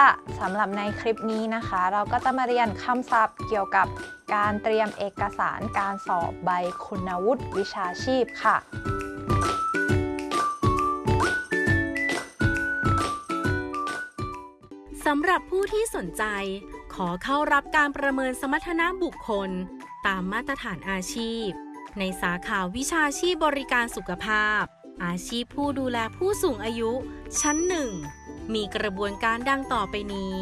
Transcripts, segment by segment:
ค่ะสำหรับในคลิปนี้นะคะ เราก็จะมาเรียนคำศัพท์เกี่ยวกับการเตรียมเอกสารการสอบใบคุณวุฒิวิชาชีพค่ะ สำหรับผู้ที่สนใจ ขอเข้ารับการประเมินสมรรถนะบุคคล ตามมาตรฐานอาชีพ ในสาขาวิชาชีพบริการสุขภาพ อาชีพผู้ดูแลผู้สูงอายุ ชั้นหนึ่ง มีกระบวนการดังต่อไปนี้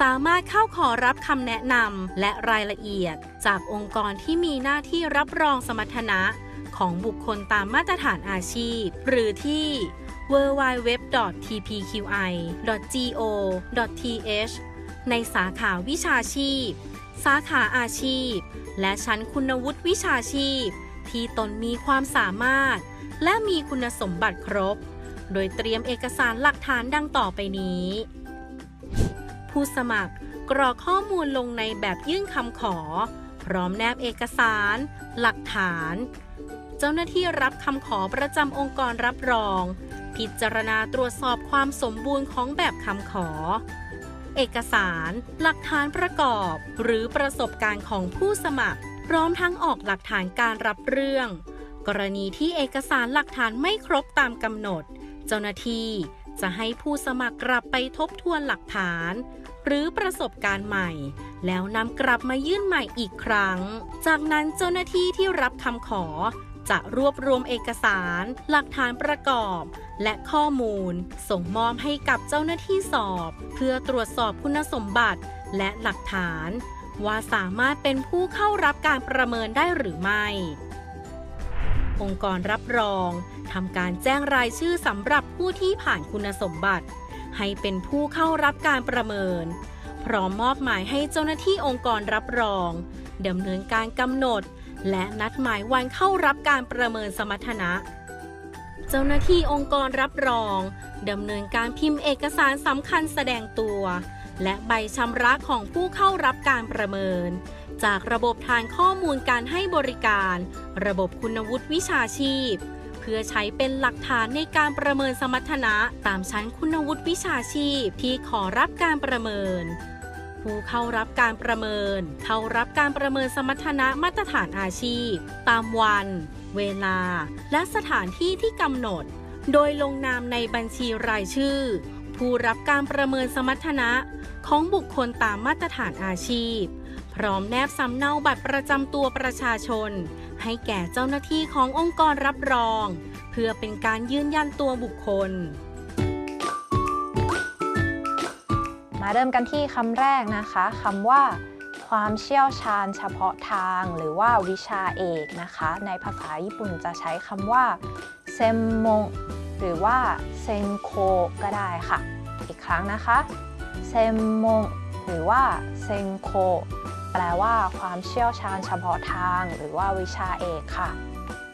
สามารถเข้าขอรับคำแนะนำและรายละเอียด จากองค์กรที่มีหน้าที่รับรองสมรรถนะ ของบุคคลตามมาตรฐานอาชีพ หรือที่ www.tpqi.go.th ในสาขาวิชาชีพ สาขาอาชีพ และชั้นคุณวุฒิวิชาชีพ ที่ตนมีความสามารถ และมีคุณสมบัติครบ โดยเตรียมเอกสารหลักฐานดังต่อไปนี้ ผู้สมัครกรอกข้อมูลลงในแบบยื่นคำขอ พร้อมแนบเอกสาร หลักฐาน เจ้าหน้าที่รับคำขอประจำองค์กรรับรอง พิจารณาตรวจสอบความสมบูรณ์ของแบบคำขอ เอกสาร หลักฐานประกอบ หรือประสบการณ์ของผู้สมัคร พร้อมทั้งออกหลักฐานการรับเรื่อง กรณีที่เอกสารหลักฐานไม่ครบตามกำหนด เจ้าหน้าที่จะให้ผู้สมัครกลับไปทบทวนหลักฐาน หรือประสบการณ์ใหม่ แล้วนำกลับมายื่นใหม่อีกครั้ง จากนั้นเจ้าหน้าที่ที่รับคำขอ จะรวบรวมเอกสาร หลักฐานประกอบ และข้อมูล ส่งมอบให้กับเจ้าหน้าที่สอบ เพื่อตรวจสอบคุณสมบัติและหลักฐาน ว่าสามารถเป็นผู้เข้ารับการประเมินได้หรือไม่ องค์กรรับรอง ทำการแจ้งรายชื่อสำหรับผู้ที่ผ่านคุณสมบัติ ให้เป็นผู้เข้ารับการประเมิน พร้อมมอบหมายให้เจ้าหน้าที่องค์กรรับรองดำเนินการกำหนด และนัดหมายวันเข้ารับการประเมินสมรรถนะ เจ้าหน้าที่องค์กรรับรองดำเนินการพิมพ์เอกสารสำคัญแสดงตัว และใบชำระของผู้เข้ารับการประเมิน จากระบบฐานข้อมูลการให้บริการ ระบบคุณวุฒิวิชาชีพ เพื่อใช้เป็นหลักฐานในการประเมินสมรรถนะ ตามชั้นคุณวุฒิวิชาชีพที่ขอรับการประเมิน ผู้เข้ารับการประเมิน เข้ารับการประเมินสมรรถนะมาตรฐานอาชีพ ตามวัน เวลา และสถานที่ที่กำหนด โดยลงนามในบัญชีรายชื่อ ผู้รับการประเมินสมรรถนะ ของบุคคลตามมาตรฐานอาชีพ พร้อมแนบสำเนาบัตรประจำตัวประชาชน ให้แก่เจ้าหน้าที่ขององค์กรรับรอง เพื่อเป็นการยืนยันตัวบุคคล มาเริ่มกันที่คำแรกนะคะคำว่าความเชี่ยวชาญเฉพาะทางหรือว่าวิชาเอกนะคะ ในภาษาญี่ปุ่นจะใช้คำว่าเซมมงหรือว่าเซนโคก็ได้ค่ะ อีกครั้งนะคะเซมมงหรือว่าเซนโค แปลว่าความเชี่ยวชาญเฉพาะทาง หรือว่าวิชาเอกค่ะ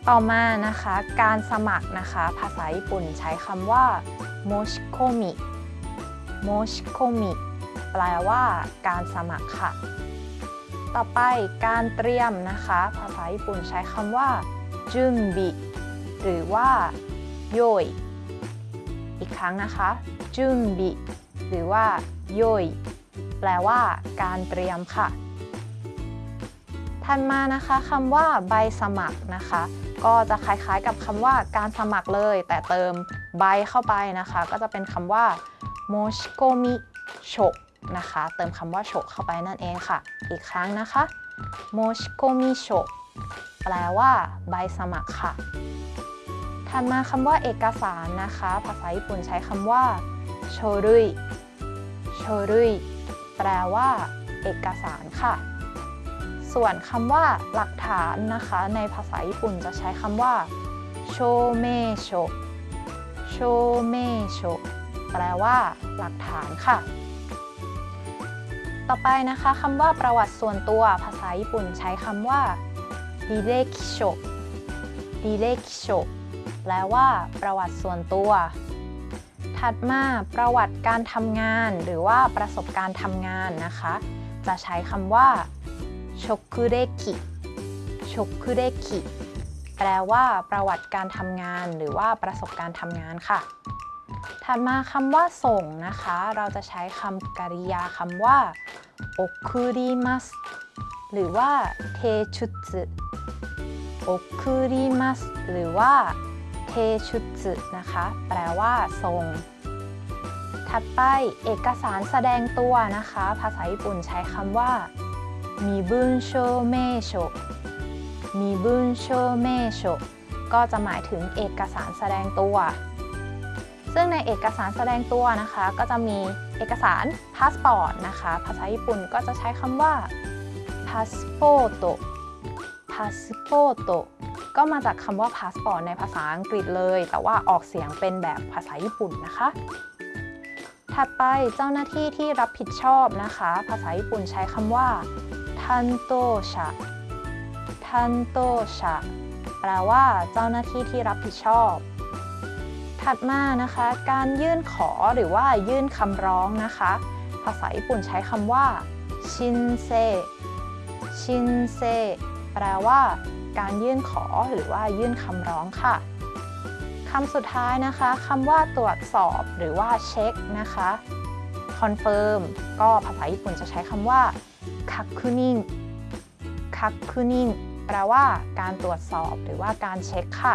ต่อมานะคะ การสมัครนะคะ ภาษาญี่ปุ่นใช้คำว่าโมชิโคมิโมชิโคมิแปลว่าการสมัครค่ะ ต่อไปการเตรียมนะคะ ภาษาญี่ปุ่นใช้คำว่าจุนบิหรือว่าโยยอีกครั้งนะคะจุนบิหรือว่าโยยแปลว่าการเตรียมค่ะ ถัดมานะคะคำว่าใบสมัครนะคะ ก็จะคล้ายๆกับคำว่าการสมัครเลย แต่เติมใบเข้าไปนะคะ ก็จะเป็นคำว่าโมชิโกมิโชนะคะ เติมคำว่าโชเข้าไปนั่นเองค่ะ อีกครั้งนะคะโมชิโกมิโชแปลว่าใบสมัครค่ะ ถัดมาคำว่าเอกสารนะคะ ภาษาญี่ปุ่นใช้คำว่าโชรุยโชรุยแปลว่า เอกสารค่ะ ส่วนคำว่าหลักฐานนะคะ ในภาษาญี่ปุ่นจะใช้คำว่าโชเมโชโชเมโชแปลว่า หลักฐานค่ะ ต่อไปนะคะคำว่าประวัติส่วนตัวภาษาญี่ปุ่นใช้คำว่าดิเรคิโชดิเรคิโชแปลว่า ประวัติส่วนตัว ถัดมาประวัติการทำงาน หรือว่าประสบการณ์ทำงานนะคะ จะใช้คำว่า ชกุเรคิชกุเรคิแปลว่าประวัติการทำงานหรือว่าประสบการณ์ทำงานค่ะ ถัดมาคำว่าส่งนะคะ เราจะใช้คำกริยาคำว่าโอคุริมัสหรือว่าเทชุสึโอคุริมัสหรือว่าเทชุสึนะคะ แปลว่าส่งถัดไปเอกสารแสดงตัวนะคะ ภาษาญี่ปุ่นใช้คำว่า 身分証明書 身分証明書 ก็จะหมายถึงเอกสารแสดงตัว ซึ่งในเอกสารแสดงตัวนะคะ ก็จะมีเอกสารพาสปอร์ตนะคะ ภาษาญี่ปุ่นก็จะใช้คำว่า パスポート パスポート ก็มาจากคำว่าพาสปอร์ตในภาษาอังกฤษเลย แต่ว่าออกเสียงเป็นแบบภาษาญี่ปุ่นนะคะ ถัดไปเจ้าหน้าที่ที่รับผิดชอบนะคะ ภาษาญี่ปุ่นใช้คำว่า ทันโตชะทันโตชะแปลว่าเจ้าหน้าที่ที่รับผิดชอบ ถัดมานะคะ การยื่นขอหรือว่ายื่นคำร้องนะคะ ภาษาญี่ปุ่นใช้คำว่าชินเซชินเซแปลว่า การยื่นขอหรือว่ายื่นคำร้องค่ะคำสุดท้ายนะคะคำว่าตรวจสอบหรือว่าเช็คนะคะ confirm ก็ภาษาญี่ปุ่นจะใช้คำว่า 確認 確認 แปลว่าการตรวจสอบหรือว่าการเช็คค่ะ